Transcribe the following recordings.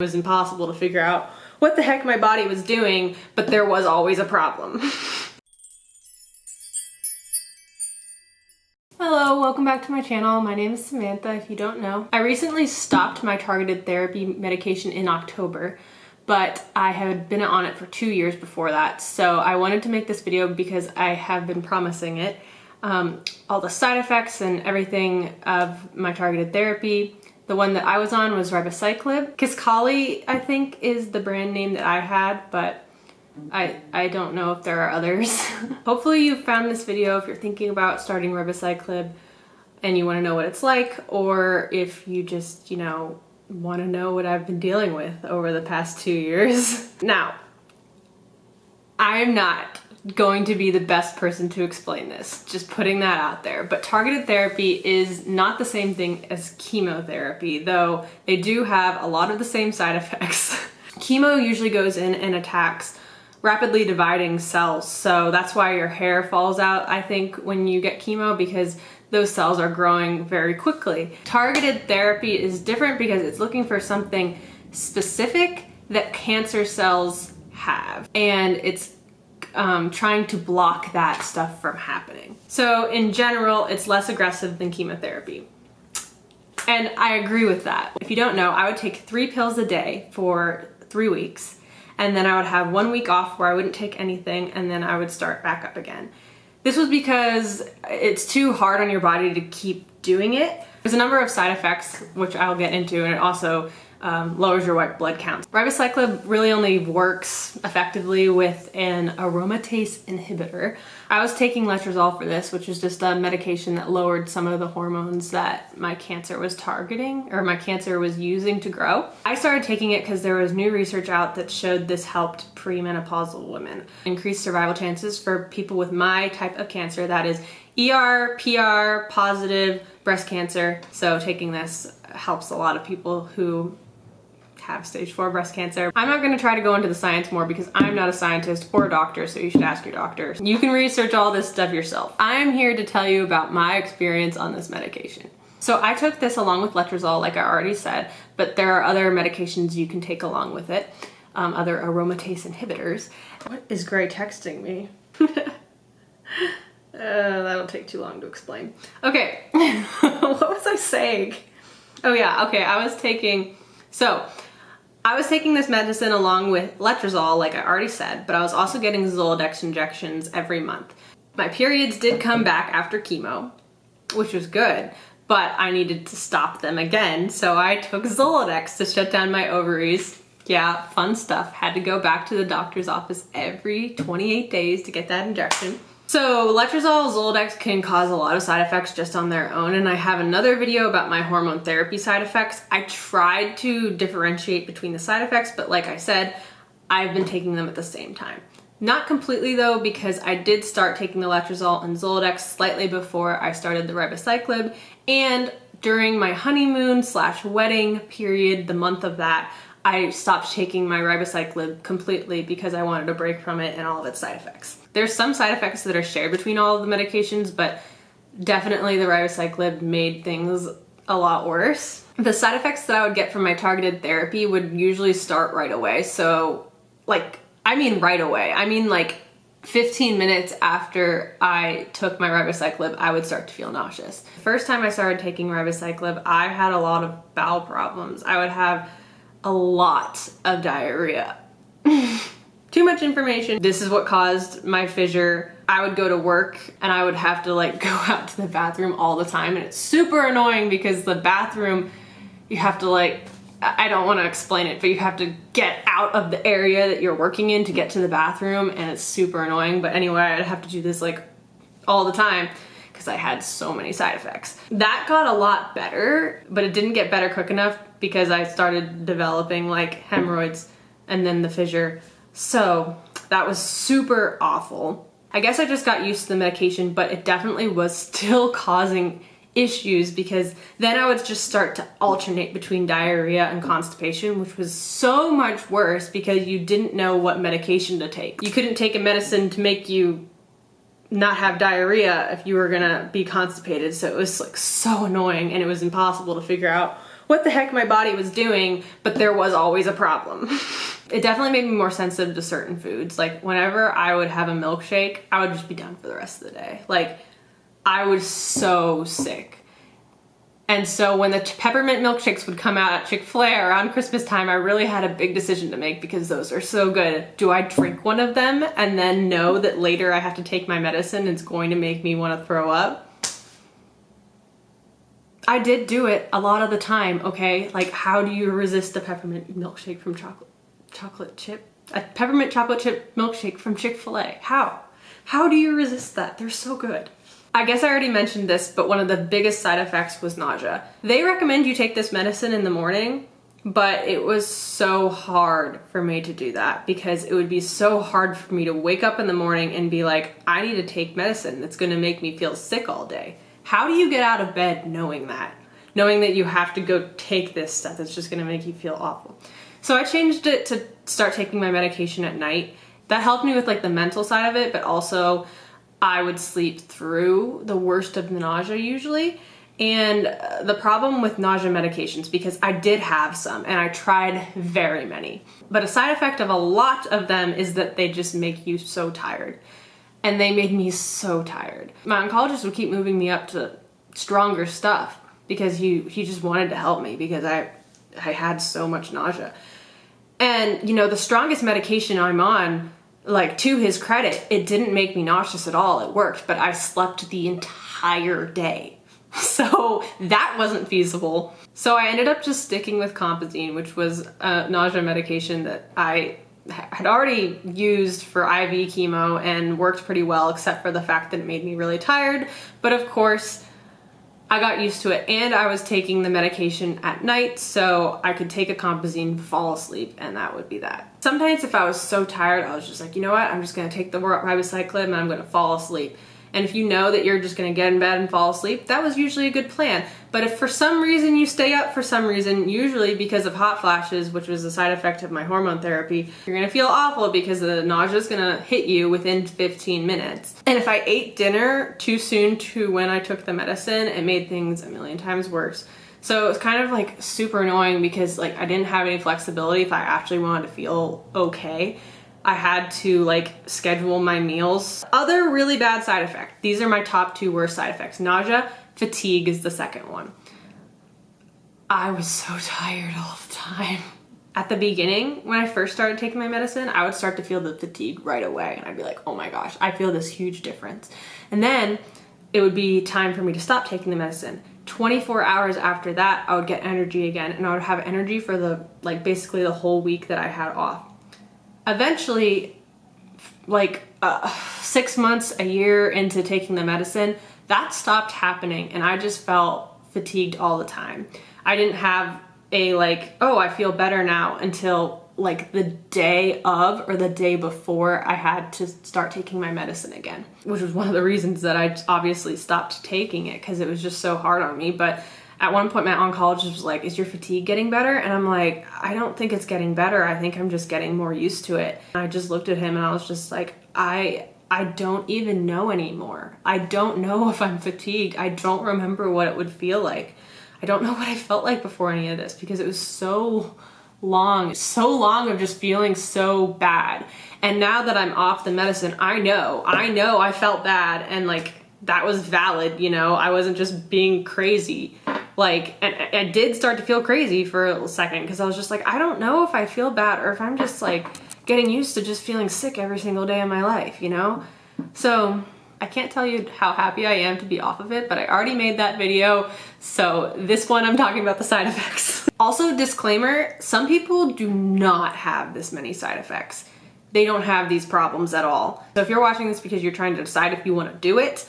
It was impossible to figure out what the heck my body was doing, but there was always a problem. Hello, welcome back to my channel. My name is Samantha, if you don't know. I recently stopped my targeted therapy medication in October, but I had been on it for two years before that. So I wanted to make this video because I have been promising it. Um, all the side effects and everything of my targeted therapy, the one that I was on was ribociclib. Kisqali, I think, is the brand name that I had, but I, I don't know if there are others. Hopefully you found this video if you're thinking about starting ribociclib and you want to know what it's like, or if you just, you know, want to know what I've been dealing with over the past two years. now, I'm not going to be the best person to explain this, just putting that out there. But targeted therapy is not the same thing as chemotherapy, though they do have a lot of the same side effects. Chemo usually goes in and attacks rapidly dividing cells, so that's why your hair falls out, I think, when you get chemo, because those cells are growing very quickly. Targeted therapy is different because it's looking for something specific that cancer cells have, and it's um, trying to block that stuff from happening. So in general, it's less aggressive than chemotherapy. And I agree with that. If you don't know, I would take three pills a day for three weeks and then I would have one week off where I wouldn't take anything and then I would start back up again. This was because it's too hard on your body to keep doing it. There's a number of side effects, which I'll get into, and it also um, lowers your white blood count. Ribociclib really only works effectively with an aromatase inhibitor. I was taking letrozole for this, which is just a medication that lowered some of the hormones that my cancer was targeting or my cancer was using to grow. I started taking it because there was new research out that showed this helped premenopausal women. Increased survival chances for people with my type of cancer, that is ER, PR, positive breast cancer. So taking this helps a lot of people who have stage four breast cancer. I'm not gonna try to go into the science more because I'm not a scientist or a doctor, so you should ask your doctor. You can research all this stuff yourself. I'm here to tell you about my experience on this medication. So I took this along with letrozole, like I already said, but there are other medications you can take along with it, um, other aromatase inhibitors. What is Gray texting me? uh, that'll take too long to explain. Okay, what was I saying? Oh yeah, okay, I was taking, so I was taking this medicine along with letrozole, like I already said, but I was also getting Zoladex injections every month. My periods did come back after chemo, which was good, but I needed to stop them again, so I took Zoladex to shut down my ovaries. Yeah, fun stuff. Had to go back to the doctor's office every 28 days to get that injection. So letrozole, Zoladex can cause a lot of side effects just on their own and I have another video about my hormone therapy side effects. I tried to differentiate between the side effects but like I said, I've been taking them at the same time. Not completely though because I did start taking the letrozole and Zoladex slightly before I started the ribociclib and during my honeymoon slash wedding period, the month of that, I stopped taking my ribociclib completely because I wanted a break from it and all of its side effects. There's some side effects that are shared between all of the medications, but definitely the ribociclib made things a lot worse. The side effects that I would get from my targeted therapy would usually start right away. So like, I mean right away. I mean like 15 minutes after I took my ribociclib, I would start to feel nauseous. First time I started taking ribociclib, I had a lot of bowel problems. I would have a lot of diarrhea. Too much information. This is what caused my fissure. I would go to work and I would have to like go out to the bathroom all the time and it's super annoying because the bathroom, you have to like, I don't want to explain it, but you have to get out of the area that you're working in to get to the bathroom and it's super annoying. But anyway, I'd have to do this like all the time because I had so many side effects. That got a lot better, but it didn't get better quick enough because I started developing like hemorrhoids and then the fissure. So that was super awful. I guess I just got used to the medication, but it definitely was still causing issues because then I would just start to alternate between diarrhea and constipation, which was so much worse because you didn't know what medication to take. You couldn't take a medicine to make you not have diarrhea if you were gonna be constipated. So it was like so annoying and it was impossible to figure out what the heck my body was doing, but there was always a problem. it definitely made me more sensitive to certain foods. Like whenever I would have a milkshake, I would just be done for the rest of the day. Like I was so sick. And so when the peppermint milkshakes would come out at Chick-fil-A around Christmas time, I really had a big decision to make because those are so good. Do I drink one of them and then know that later I have to take my medicine it's going to make me want to throw up? I did do it a lot of the time, okay? Like how do you resist a peppermint milkshake from chocolate chocolate chip? A peppermint chocolate chip milkshake from Chick-fil-A. How? How do you resist that? They're so good. I guess I already mentioned this, but one of the biggest side effects was nausea. They recommend you take this medicine in the morning, but it was so hard for me to do that because it would be so hard for me to wake up in the morning and be like, I need to take medicine that's gonna make me feel sick all day. How do you get out of bed knowing that? Knowing that you have to go take this stuff that's just gonna make you feel awful. So I changed it to start taking my medication at night. That helped me with like the mental side of it, but also I would sleep through the worst of the nausea usually. And uh, the problem with nausea medications, because I did have some and I tried very many, but a side effect of a lot of them is that they just make you so tired. And they made me so tired. My oncologist would keep moving me up to stronger stuff because he, he just wanted to help me because I, I had so much nausea. And you know, the strongest medication I'm on like to his credit, it didn't make me nauseous at all. It worked, but I slept the entire day. So that wasn't feasible. So I ended up just sticking with Compazine, which was a nausea medication that I had already used for IV chemo and worked pretty well, except for the fact that it made me really tired. But of course, I got used to it and I was taking the medication at night so I could take a Compazine, fall asleep, and that would be that. Sometimes if I was so tired, I was just like, you know what, I'm just gonna take the ribociclib and I'm gonna fall asleep. And if you know that you're just gonna get in bed and fall asleep, that was usually a good plan. But if for some reason you stay up for some reason, usually because of hot flashes, which was a side effect of my hormone therapy, you're gonna feel awful because the nausea is gonna hit you within 15 minutes. And if I ate dinner too soon to when I took the medicine, it made things a million times worse. So it was kind of like super annoying because like I didn't have any flexibility if I actually wanted to feel okay. I had to like schedule my meals. Other really bad side effect. These are my top two worst side effects. Nausea, fatigue is the second one. I was so tired all the time. At the beginning, when I first started taking my medicine, I would start to feel the fatigue right away and I'd be like, oh my gosh, I feel this huge difference. And then it would be time for me to stop taking the medicine. 24 hours after that, I would get energy again and I would have energy for the, like basically the whole week that I had off eventually, like uh, six months, a year into taking the medicine, that stopped happening and I just felt fatigued all the time. I didn't have a like, oh, I feel better now until like the day of or the day before I had to start taking my medicine again, which was one of the reasons that I obviously stopped taking it because it was just so hard on me. But at one point my oncologist was like, is your fatigue getting better? And I'm like, I don't think it's getting better. I think I'm just getting more used to it. And I just looked at him and I was just like, I I don't even know anymore. I don't know if I'm fatigued. I don't remember what it would feel like. I don't know what I felt like before any of this because it was so long, so long of just feeling so bad. And now that I'm off the medicine, I know, I know I felt bad and like that was valid, you know, I wasn't just being crazy like and I did start to feel crazy for a second because I was just like I don't know if I feel bad or if I'm just like getting used to just feeling sick every single day of my life you know? So I can't tell you how happy I am to be off of it but I already made that video so this one I'm talking about the side effects. Also disclaimer some people do not have this many side effects. They don't have these problems at all. So if you're watching this because you're trying to decide if you want to do it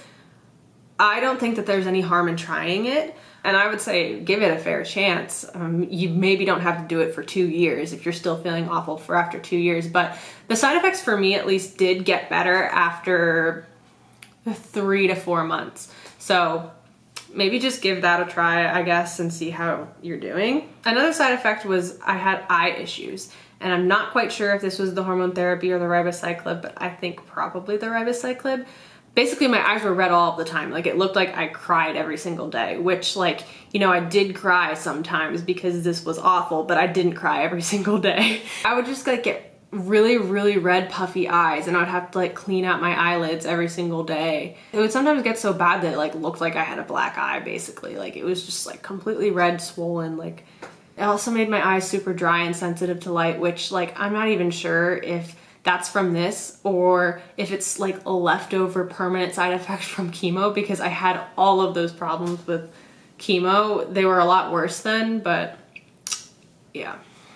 I don't think that there's any harm in trying it and I would say give it a fair chance. Um, you maybe don't have to do it for two years if you're still feeling awful for after two years, but the side effects for me at least did get better after three to four months. So maybe just give that a try, I guess, and see how you're doing. Another side effect was I had eye issues. And I'm not quite sure if this was the hormone therapy or the ribociclib, but I think probably the ribociclib basically my eyes were red all the time. Like it looked like I cried every single day, which like, you know, I did cry sometimes because this was awful, but I didn't cry every single day. I would just like get really, really red puffy eyes and I'd have to like clean out my eyelids every single day. It would sometimes get so bad that it like looked like I had a black eye basically. Like it was just like completely red, swollen, like it also made my eyes super dry and sensitive to light, which like I'm not even sure if that's from this or if it's like a leftover permanent side effect from chemo because I had all of those problems with chemo. They were a lot worse then, but yeah.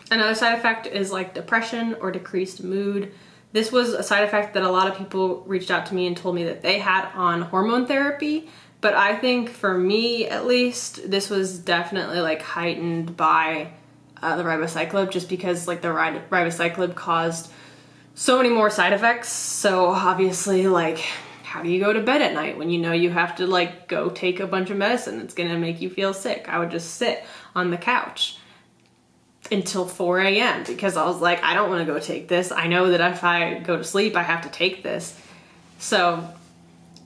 Another side effect is like depression or decreased mood. This was a side effect that a lot of people reached out to me and told me that they had on hormone therapy. But I think for me, at least, this was definitely like heightened by uh, the ribociclib just because like the ribociclib caused so many more side effects. So obviously like how do you go to bed at night when you know you have to like go take a bunch of medicine that's gonna make you feel sick? I would just sit on the couch until 4 a.m. because I was like, I don't want to go take this. I know that if I go to sleep, I have to take this. So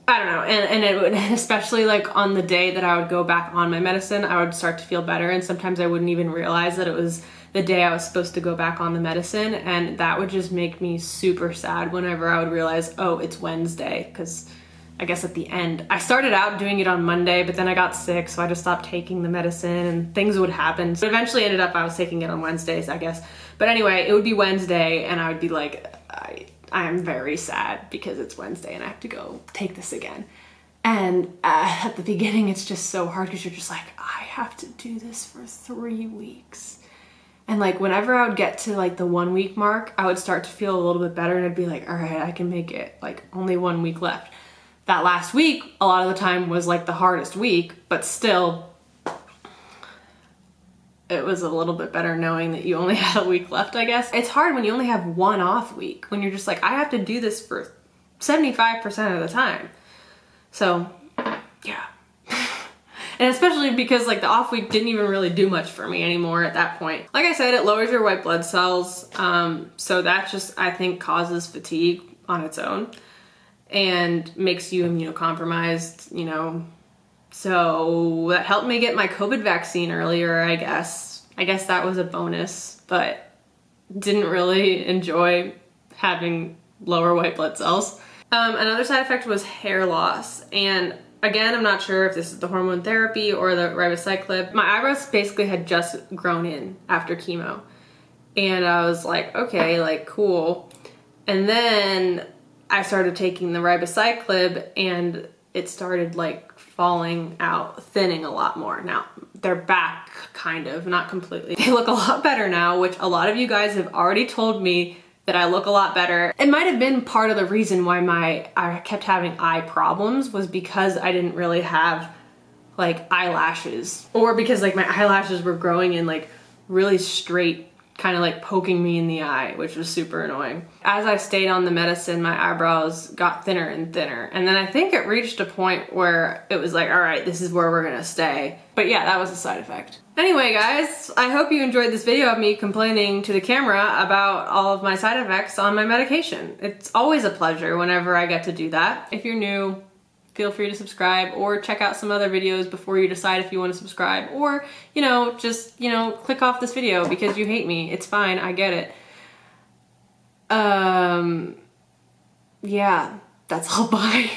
I don't know. And, and it would, especially like on the day that I would go back on my medicine, I would start to feel better. And sometimes I wouldn't even realize that it was the day I was supposed to go back on the medicine. And that would just make me super sad whenever I would realize, oh, it's Wednesday. Because I guess at the end. I started out doing it on Monday, but then I got sick, so I just stopped taking the medicine and things would happen. So eventually ended up I was taking it on Wednesdays, I guess. But anyway, it would be Wednesday and I would be like, I, I'm very sad because it's Wednesday and I have to go take this again. And uh, at the beginning, it's just so hard because you're just like, I have to do this for three weeks. And like whenever I would get to like the one week mark, I would start to feel a little bit better and I'd be like, all right, I can make it like only one week left that last week, a lot of the time was like the hardest week, but still, it was a little bit better knowing that you only had a week left, I guess. It's hard when you only have one off week, when you're just like, I have to do this for 75% of the time. So, yeah. And especially because like the off week didn't even really do much for me anymore at that point. Like I said, it lowers your white blood cells. Um, so that just, I think, causes fatigue on its own and makes you immunocompromised, you know. So that helped me get my COVID vaccine earlier, I guess. I guess that was a bonus, but didn't really enjoy having lower white blood cells. Um, another side effect was hair loss. And again, I'm not sure if this is the hormone therapy or the ribociclib. My eyebrows basically had just grown in after chemo. And I was like, okay, like cool. And then I started taking the ribociclib and it started like falling out, thinning a lot more. Now, they're back kind of, not completely. They look a lot better now, which a lot of you guys have already told me that I look a lot better. It might have been part of the reason why my I kept having eye problems was because I didn't really have like eyelashes or because like my eyelashes were growing in like really straight kind of like poking me in the eye, which was super annoying. As I stayed on the medicine, my eyebrows got thinner and thinner. And then I think it reached a point where it was like, all right, this is where we're gonna stay. But yeah, that was a side effect. Anyway, guys, I hope you enjoyed this video of me complaining to the camera about all of my side effects on my medication. It's always a pleasure whenever I get to do that. If you're new, feel free to subscribe or check out some other videos before you decide if you want to subscribe or, you know, just, you know, click off this video because you hate me. It's fine. I get it. Um, yeah, that's all. Bye.